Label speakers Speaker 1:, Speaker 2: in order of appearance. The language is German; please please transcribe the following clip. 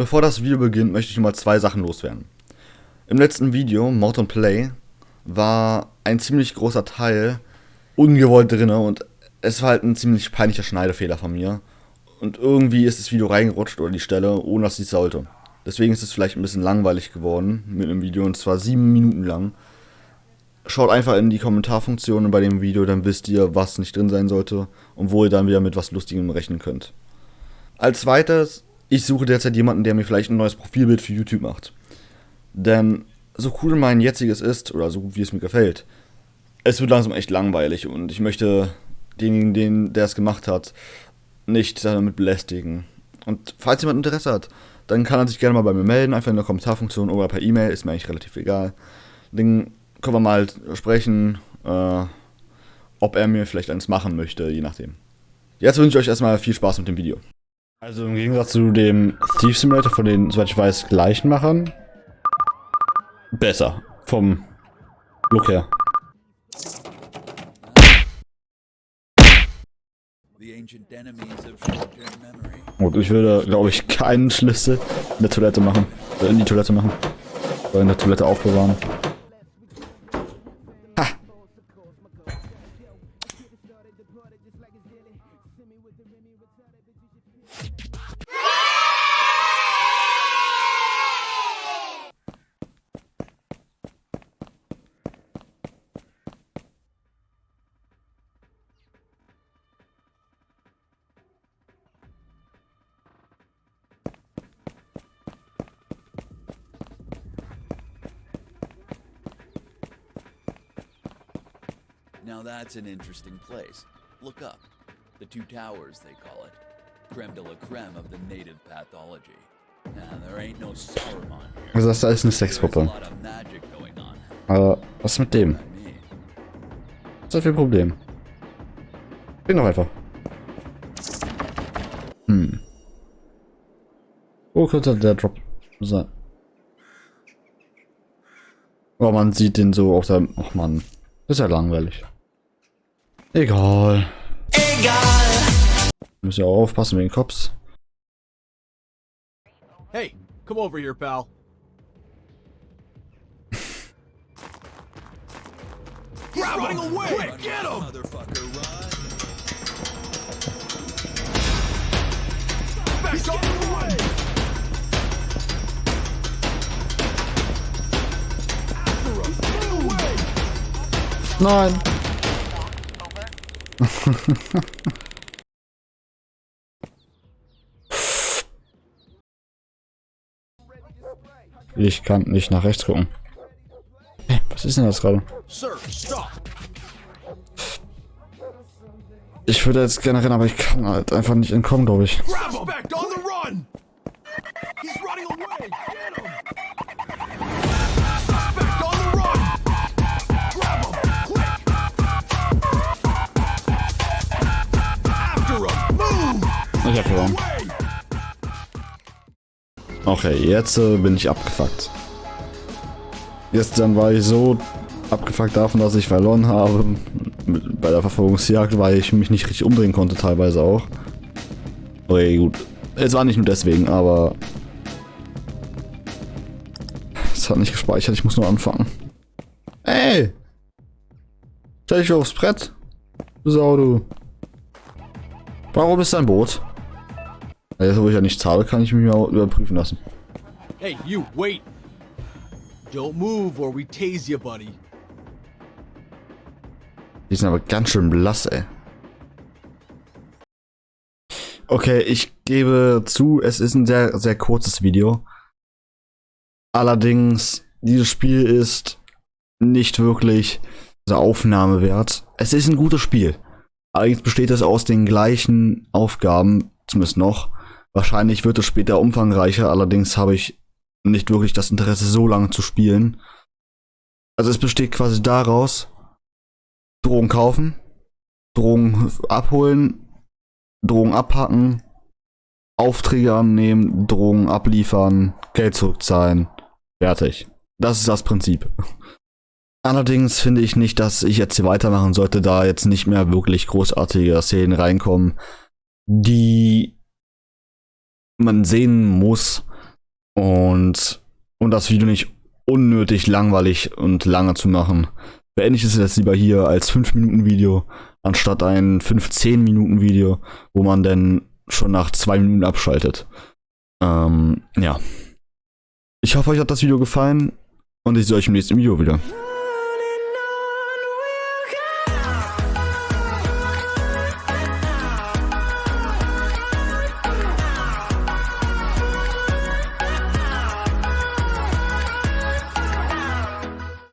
Speaker 1: Bevor das Video beginnt, möchte ich nur mal zwei Sachen loswerden. Im letzten Video, Mord Play, war ein ziemlich großer Teil ungewollt drin und es war halt ein ziemlich peinlicher Schneidefehler von mir. Und irgendwie ist das Video reingerutscht oder die Stelle, ohne dass ich es sollte. Deswegen ist es vielleicht ein bisschen langweilig geworden mit einem Video und zwar sieben Minuten lang. Schaut einfach in die Kommentarfunktionen bei dem Video, dann wisst ihr, was nicht drin sein sollte und wo ihr dann wieder mit was Lustigem rechnen könnt. Als zweites ich suche derzeit jemanden, der mir vielleicht ein neues Profilbild für YouTube macht. Denn so cool mein jetziges ist, oder so gut wie es mir gefällt, es wird langsam echt langweilig und ich möchte denjenigen, den, der es gemacht hat, nicht damit belästigen. Und falls jemand Interesse hat, dann kann er sich gerne mal bei mir melden, einfach in der Kommentarfunktion oder per E-Mail, ist mir eigentlich relativ egal. Dann können wir mal sprechen, äh, ob er mir vielleicht eins machen möchte, je nachdem. Jetzt wünsche ich euch erstmal viel Spaß mit dem Video. Also im Gegensatz zu dem Thief Simulator von den, soweit ich weiß, gleichen Machern. Besser. Vom Look her. Und ich würde, glaube ich, keinen Schlüssel in der Toilette machen. in die Toilette machen. Oder in der Toilette aufbewahren.
Speaker 2: Now that's an interesting place. Look up. The Two Towers, they call it. Creme de la creme of the native pathology. Now, there ain't no Saruman here.
Speaker 1: Also das da ist eine Sexgruppe. Aber was mit dem? Was ist das für ein Problem? Bin doch einfach. Hm. Wo könnte der Drop sein? Oh, man sieht den so auf der... Ach man, ist ja langweilig. Egal. Egal. Müssen ja auch aufpassen wegen Cops.
Speaker 3: Hey, come over here, pal. He's Grab running him. away! Quick, get him! Motherfucker, run! He's on the run!
Speaker 1: Nein. ich kann nicht nach rechts gucken. Hey, was ist denn das gerade? Ich würde jetzt gerne rennen, aber ich kann halt einfach nicht entkommen, glaube ich. Ich Okay, jetzt äh, bin ich abgefuckt. Gestern war ich so abgefuckt davon, dass ich verloren habe. Bei der Verfolgungsjagd, weil ich mich nicht richtig umdrehen konnte, teilweise auch. Okay, gut. Es war nicht nur deswegen, aber... Es hat nicht gespeichert, ich muss nur anfangen. Ey! Stell dich aufs Brett. Sau, du. Warum ist dein Boot? Also, wo ich ja nicht zahle, kann ich mich mal überprüfen lassen.
Speaker 3: Hey, you, wait! Don't move or we tase you, buddy.
Speaker 1: Die sind aber ganz schön blass, ey. Okay, ich gebe zu, es ist ein sehr, sehr kurzes Video. Allerdings, dieses Spiel ist nicht wirklich so Aufnahme wert. Es ist ein gutes Spiel. Allerdings besteht es aus den gleichen Aufgaben, zumindest noch, Wahrscheinlich wird es später umfangreicher, allerdings habe ich nicht wirklich das Interesse, so lange zu spielen. Also es besteht quasi daraus, Drogen kaufen, Drogen abholen, Drogen abhacken, Aufträge annehmen, Drogen abliefern, Geld zurückzahlen. Fertig. Das ist das Prinzip. Allerdings finde ich nicht, dass ich jetzt hier weitermachen sollte, da jetzt nicht mehr wirklich großartige Szenen reinkommen, die man sehen muss, Und um das Video nicht unnötig langweilig und lange zu machen, beende ich es jetzt lieber hier als 5 Minuten Video, anstatt ein 15 Minuten Video, wo man dann schon nach 2 Minuten abschaltet. Ähm, ja. Ich hoffe, euch hat das Video gefallen und ich sehe euch im nächsten Video wieder.